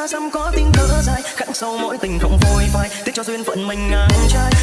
xa xăm có tiếng thở dài, khắc sâu mỗi tình không phôi phai tiếc cho duyên phận mình ngang trai.